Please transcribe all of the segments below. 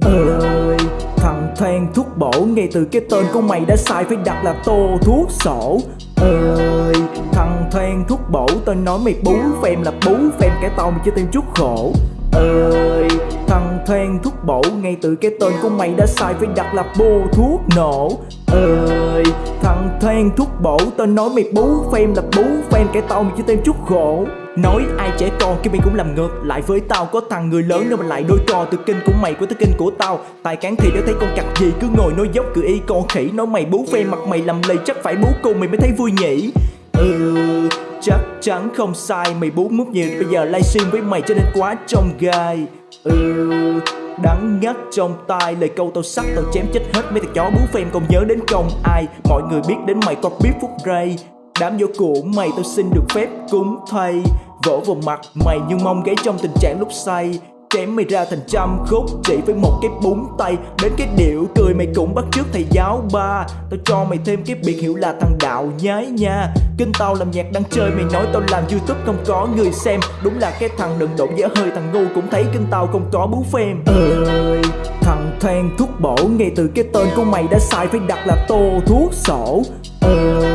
ơi, thằng thoang thuốc bổ Ngay từ cái tên của mày đã sai Phải đặt là tô thuốc sổ. Ơi, thằng thoang thuốc bổ Tao nói mày bú phèm là bú phèm Cái tao mày cho thêm chút khổ. Ơi, thằng thoang thuốc bổ Ngay từ cái tên của mày đã sai Phải đặt là bô thuốc nổ. Ơi, thằng thoang thuốc bổ Tao nói mày bú phèm là bú phèm Cái tao mày cho thêm chút khổ. Nói ai trẻ con kia mày cũng làm ngược. Lại với tao, Có thằng người lớn nữa mà lại đôi trò từ kinh của mày của tới kinh của tao. Tài cán thì đã thấy con cặc gì cứ ngồi nói dốc cười y con khỉ. Nói mày bú phê mặt mày làm lì chắc phải bú cùng mày mới thấy vui nhỉ? Ừ chắc chắn không sai. Mày bú mút nhiều, bây giờ livestream với mày cho nên quá trong gai. Ừ đắng ngắt trong tai. Lời câu tao sắc, tao chém chết hết mấy thằng chó bú phèm còn nhớ đến công ai? Mọi người biết đến mày có biết phút ray Đám vô của mày tao xin được phép cúng thay. Vỗ vào mặt mày nhưng mong gáy trong tình trạng lúc say. Chém mày ra thành trăm khúc, chỉ với một cái búng tay. Đến cái điệu cười mày cũng bắt trước thầy giáo ba. Tao cho mày thêm cái biệt hiệu là thằng đạo nhái nha. Kinh tao làm nhạc, đang chơi mày nói tao làm youtube, không có người xem. Đúng là cái thằng đừng đổ dở hơi, thằng ngu cũng thấy kinh tao không có bú phim ơi, Thằng than thuốc bổ, ngay từ cái tên của mày đã sai, phải đặt là tô thuốc sổ. Ơi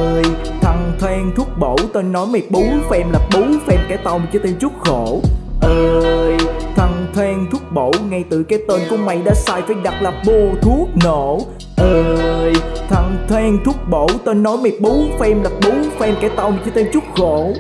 thằng thoang thuốc bổ Tên nói mày bú phèm là bú phèm cái tao mày cho thêm chút khổ. Ơi, thằng thoang thuốc bổ ngay từ cái tên của mày đã sai phải đặt là bô thuốc nổ. Ơi, thằng thoang thuốc bổ tên nói mày bú phèm là bú phèm cái tao mày cho thêm chút khổ.